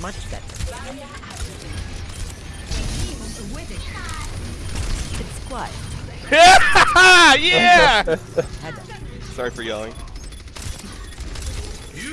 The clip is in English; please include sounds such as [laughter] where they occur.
Much better. It's quiet. [laughs] yeah! [laughs] Sorry for yelling.